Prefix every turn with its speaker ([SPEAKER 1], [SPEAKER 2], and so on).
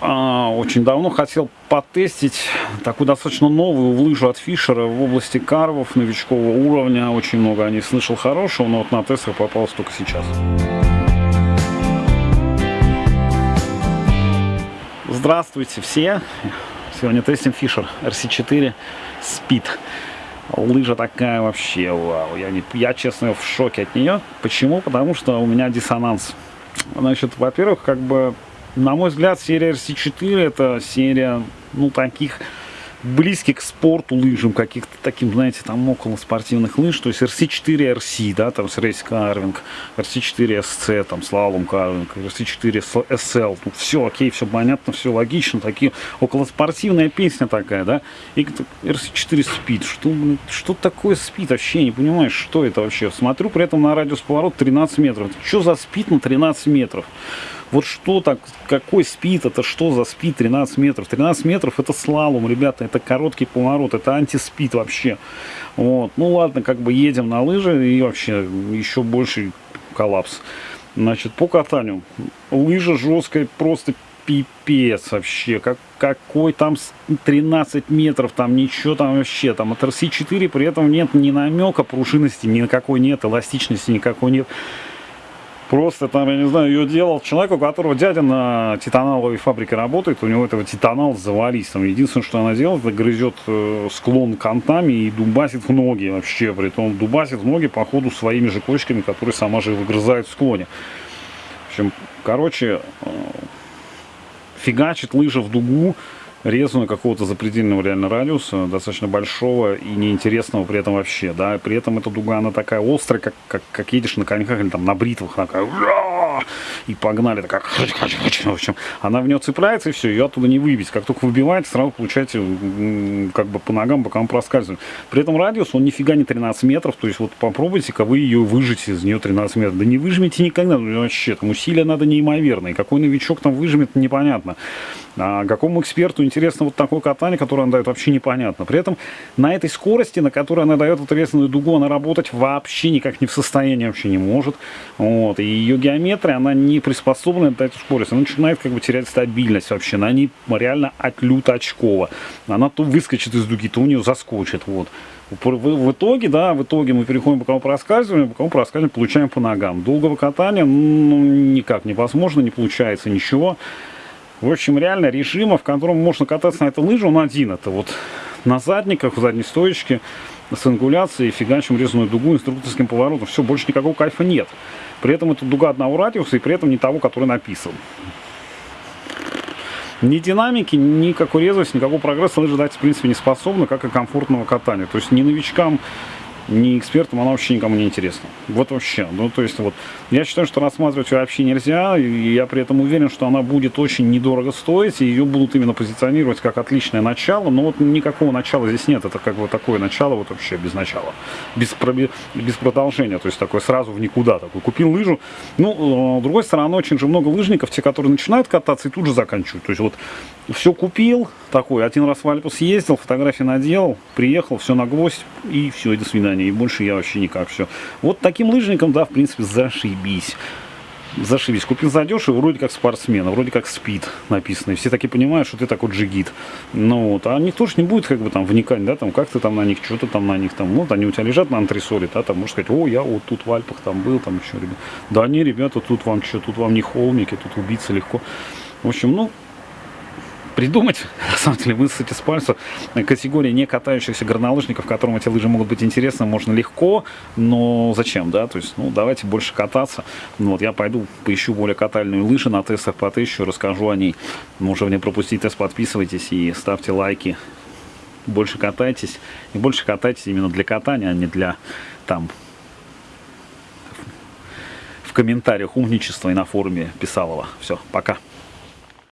[SPEAKER 1] а, очень давно хотел потестить такую достаточно новую лыжу от Фишера в области карвов новичкового уровня. Очень много о ней слышал хорошего, но вот на тестах попалось только сейчас. Здравствуйте все! Сегодня тестим Fisher RC4 Speed. Лыжа такая вообще, вау. Я, не, я, честно, в шоке от нее. Почему? Потому что у меня диссонанс. Значит, во-первых, как бы на мой взгляд, серия RC4 это серия, ну, таких близких к спорту лыжам, каких-то таким, знаете, там около спортивных лыж, то есть RC4 RC, да, там с рейс карвинг, RC4 SC, там слалом карвинг, RC4 SL, ну, все окей, все понятно, все логично, такие около спортивная песня такая, да, и RC4 Speed, что, что такое Speed, вообще не понимаешь, что это вообще, смотрю при этом на радиус поворот 13 метров, что за Speed на 13 метров? Вот что так, какой спид, это что за спид 13 метров? 13 метров это слалом, ребята, это короткий поворот, это антиспид вообще. Вот. Ну ладно, как бы едем на лыжи и вообще еще больше коллапс. Значит, по катанию. Лыжа жесткая, просто пипец вообще. Как, какой там 13 метров, там ничего там вообще. Там от RC4 при этом нет ни намека пружинности, никакой нет, эластичности никакой нет. Просто там, я не знаю, ее делал человек, у которого дядя на титаналовой фабрике работает, у него этого титанал завались. Там единственное, что она делает, это грызет э, склон кантами и дубасит в ноги вообще. При том дубасит в ноги по ходу своими же кочками, которые сама же выгрызает в склоне. В общем, короче, э, фигачит лыжа в дугу, резаную какого-то запредельного реально радиуса, достаточно большого и неинтересного при этом вообще, да, при этом эта дуга, она такая острая, как, как, как едешь на коньках или там на бритвах, такая, и погнали, такая, в общем, она в нее цепляется и все, ее оттуда не выбить, как только выбиваете, сразу получаете как бы по ногам, бокам проскальзывать. При этом радиус, он нифига не 13 метров, то есть вот попробуйте-ка вы ее выжить из нее 13 метров, да не выжмете никогда, ну, вообще, там усилия надо неимоверные, какой новичок там выжмет, непонятно. А какому эксперту интересно вот такое катание, которое она дает, вообще непонятно. При этом на этой скорости, на которой она дает ответственную дугу, она работать вообще никак не в состоянии, вообще не может. Вот. И ее геометрия, она не приспособлена для этой скорости. Она начинает как бы терять стабильность вообще. Она не реально отлюто очкова. Она то выскочит из дуги, то у нее заскочит. Вот. В, итоге, да, в итоге мы переходим по боковому проскальзыванию, боковому проскальзыванию получаем по ногам. Долгого катания ну, никак невозможно, не получается ничего. В общем, реально режима, в котором можно кататься на этой лыже, он один. Это вот на задниках, в задней стоечке, с ангуляцией, фигачим резаную дугу, инструкторским поворотом. Все, больше никакого кайфа нет. При этом это дуга одного радиуса и при этом не того, который написан. Ни динамики, никакой резвости, никакого прогресса лыжи дать в принципе не способны, как и комфортного катания. То есть ни новичкам, не экспертом, она вообще никому не интересна. Вот вообще. Ну, то есть, вот, я считаю, что рассматривать ее вообще нельзя, и я при этом уверен, что она будет очень недорого стоить, и ее будут именно позиционировать как отличное начало, но вот никакого начала здесь нет, это как бы такое начало вот вообще без начала, без, без продолжения, то есть такое сразу в никуда, такой купил лыжу. Ну, э, с другой стороны, очень же много лыжников, те, которые начинают кататься и тут же заканчивают, то есть вот все купил, такой, один раз в Альпу съездил, фотографии наделал, приехал, все на гвоздь, и все, и до свидания. И больше я вообще никак, все. Вот таким лыжником, да, в принципе, зашибись. Зашибись. Купил задешево, вроде как спортсмена, вроде как спид написано. И все таки понимают, что ты такой джигит. Ну вот, а никто же не будет как бы там вникать, да, там, как ты там на них, что ты там на них, там, вот они у тебя лежат на антресоле, да, там, можно сказать, о, я вот тут в Альпах там был, там еще, ребят. Да не, ребята, тут вам что, тут вам не холмики, тут убиться легко. В общем, ну, придумать, на самом деле, высосать из пальца категории не катающихся горнолыжников, которым эти лыжи могут быть интересны, можно легко, но зачем, да, то есть, ну, давайте больше кататься. Ну, вот, я пойду поищу более катальные лыжи на тестах потыщу, расскажу о ней. Уже не пропустить тест, подписывайтесь и ставьте лайки. Больше катайтесь, и больше катайтесь именно для катания, а не для, там, в комментариях умничества и на форуме Писалова. Все, пока.